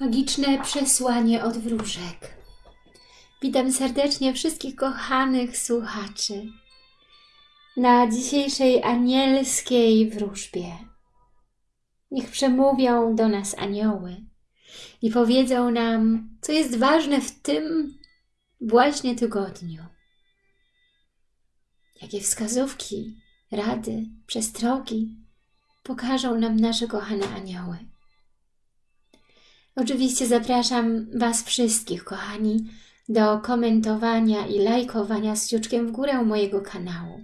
Magiczne przesłanie od wróżek. Witam serdecznie wszystkich kochanych słuchaczy na dzisiejszej anielskiej wróżbie. Niech przemówią do nas anioły i powiedzą nam, co jest ważne w tym właśnie tygodniu. Jakie wskazówki, rady, przestrogi pokażą nam nasze kochane anioły. Oczywiście zapraszam Was wszystkich, kochani, do komentowania i lajkowania z kciuczkiem w górę mojego kanału.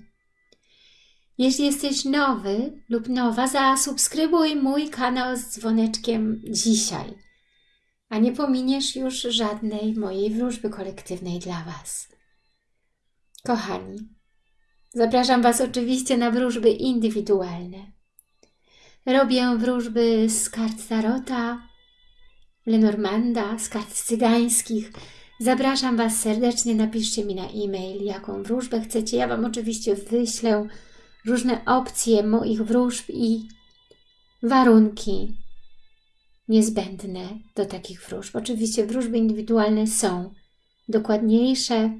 Jeśli jesteś nowy lub nowa, zasubskrybuj mój kanał z dzwoneczkiem dzisiaj, a nie pominiesz już żadnej mojej wróżby kolektywnej dla Was. Kochani, zapraszam Was oczywiście na wróżby indywidualne. Robię wróżby z kart Tarota, Lenormanda, z kart cygańskich. Zapraszam Was serdecznie, napiszcie mi na e-mail, jaką wróżbę chcecie. Ja Wam oczywiście wyślę różne opcje moich wróżb i warunki niezbędne do takich wróżb. Oczywiście wróżby indywidualne są dokładniejsze,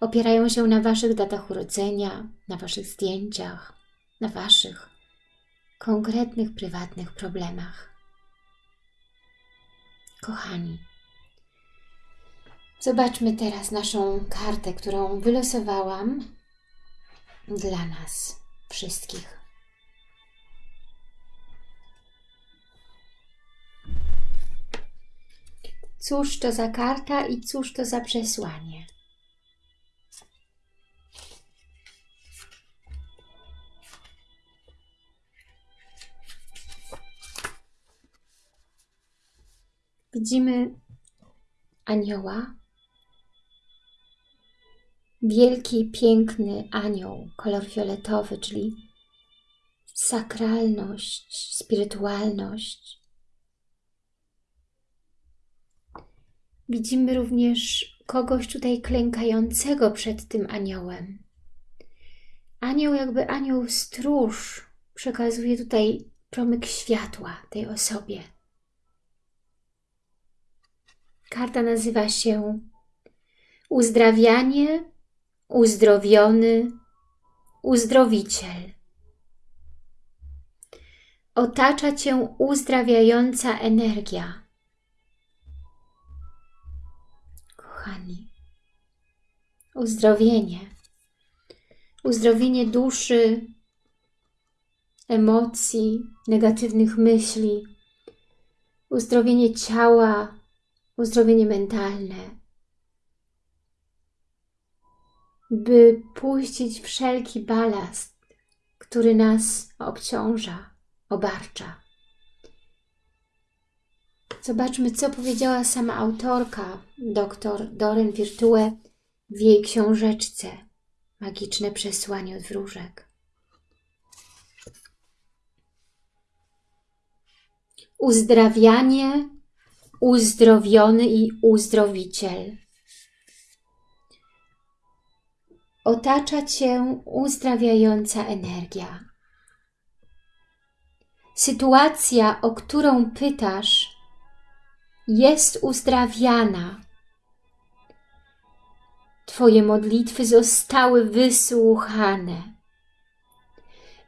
opierają się na Waszych datach urodzenia, na Waszych zdjęciach, na Waszych konkretnych, prywatnych problemach. Kochani, zobaczmy teraz naszą kartę, którą wylosowałam dla nas wszystkich. Cóż to za karta i cóż to za przesłanie? Widzimy anioła. Wielki, piękny anioł, kolor fioletowy, czyli sakralność, spirytualność. Widzimy również kogoś tutaj klękającego przed tym aniołem. Anioł, jakby anioł stróż, przekazuje tutaj promyk światła tej osobie. Karta nazywa się Uzdrawianie, uzdrowiony, uzdrowiciel. Otacza Cię uzdrawiająca energia. Kochani, uzdrowienie. Uzdrowienie duszy, emocji, negatywnych myśli, uzdrowienie ciała, uzdrowienie mentalne, by puścić wszelki balast, który nas obciąża, obarcza. Zobaczmy, co powiedziała sama autorka, dr Doren Virtue w jej książeczce Magiczne przesłanie od wróżek. Uzdrawianie uzdrowiony i uzdrowiciel. Otacza Cię uzdrawiająca energia. Sytuacja, o którą pytasz, jest uzdrawiana. Twoje modlitwy zostały wysłuchane.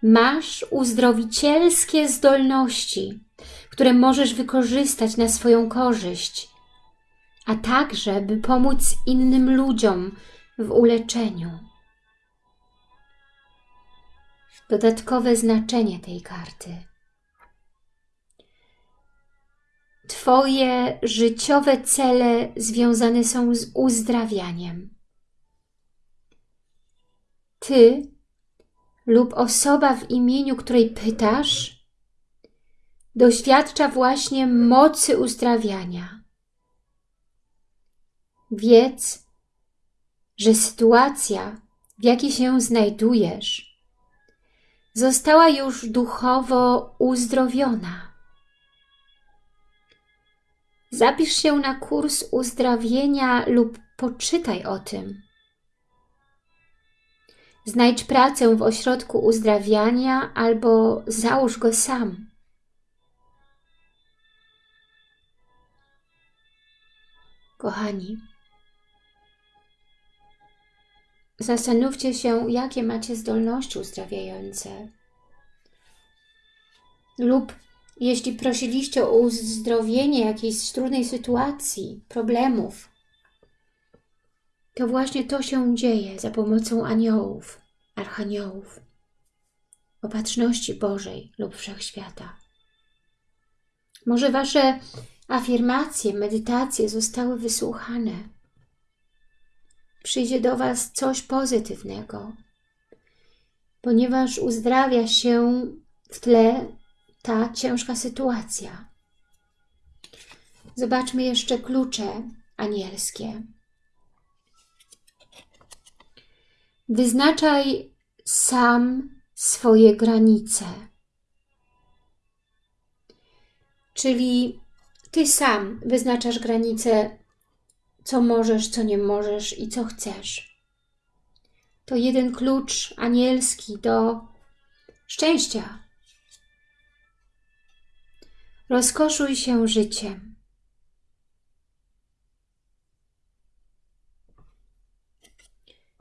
Masz uzdrowicielskie zdolności które możesz wykorzystać na swoją korzyść, a także by pomóc innym ludziom w uleczeniu. Dodatkowe znaczenie tej karty. Twoje życiowe cele związane są z uzdrawianiem. Ty lub osoba w imieniu której pytasz doświadcza właśnie mocy uzdrawiania. Wiedz, że sytuacja, w jakiej się znajdujesz, została już duchowo uzdrowiona. Zapisz się na kurs uzdrowienia lub poczytaj o tym. Znajdź pracę w ośrodku uzdrawiania albo załóż go sam. Kochani, zastanówcie się, jakie macie zdolności uzdrawiające. Lub jeśli prosiliście o uzdrowienie jakiejś trudnej sytuacji, problemów, to właśnie to się dzieje za pomocą aniołów, archaniołów, opatrzności Bożej lub Wszechświata. Może Wasze afirmacje, medytacje zostały wysłuchane. Przyjdzie do Was coś pozytywnego, ponieważ uzdrawia się w tle ta ciężka sytuacja. Zobaczmy jeszcze klucze anielskie. Wyznaczaj sam swoje granice. Czyli Ty sam wyznaczasz granice, co możesz, co nie możesz i co chcesz. To jeden klucz anielski do szczęścia. Rozkoszuj się życiem.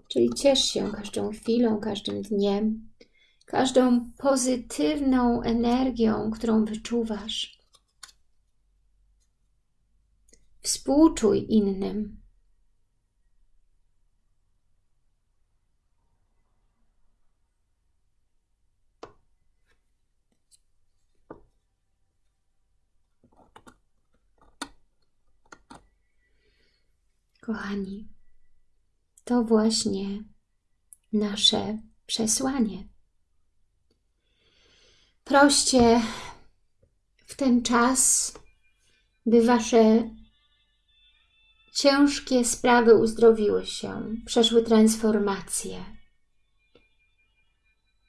Czyli ciesz się każdą chwilą, każdym dniem, każdą pozytywną energią, którą wyczuwasz. Współczuj innym. Kochani, to właśnie nasze przesłanie. Proście w ten czas, by Wasze ciężkie sprawy uzdrowiły się, przeszły transformację,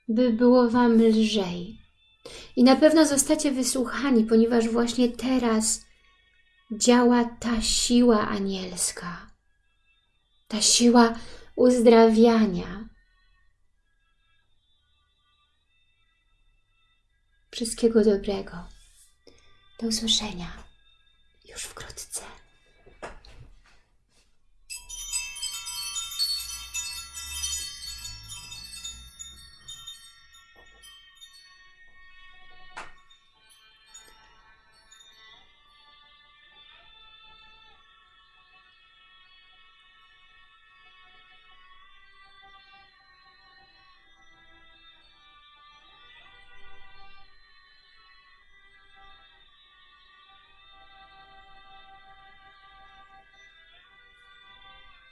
by było Wam lżej. I na pewno zostacie wysłuchani, ponieważ właśnie teraz działa ta siła anielska, ta siła uzdrawiania. Wszystkiego dobrego. Do usłyszenia już wkrótce.